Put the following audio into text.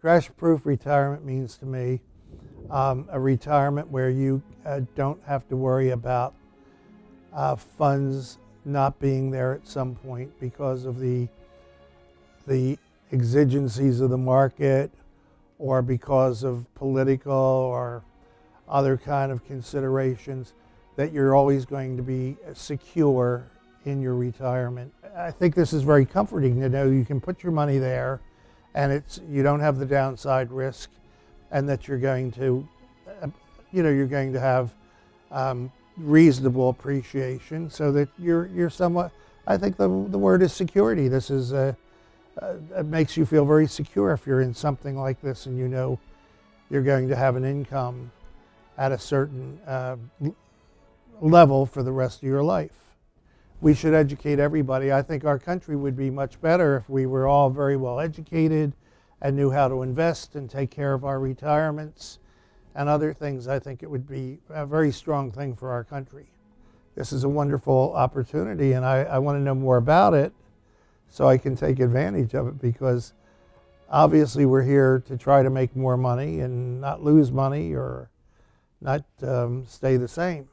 Crash-proof retirement means to me um, a retirement where you uh, don't have to worry about uh, funds not being there at some point because of the the exigencies of the market or because of political or other kind of considerations that you're always going to be secure in your retirement. I think this is very comforting to know you can put your money there and it's you don't have the downside risk and that you're going to you know you're going to have um, reasonable appreciation so that you're you're somewhat I think the, the word is security. This is a, uh, it makes you feel very secure if you're in something like this and you know you're going to have an income at a certain uh, level for the rest of your life. We should educate everybody. I think our country would be much better if we were all very well educated and knew how to invest and take care of our retirements and other things. I think it would be a very strong thing for our country. This is a wonderful opportunity and I, I want to know more about it so I can take advantage of it because obviously we're here to try to make more money and not lose money or not um, stay the same.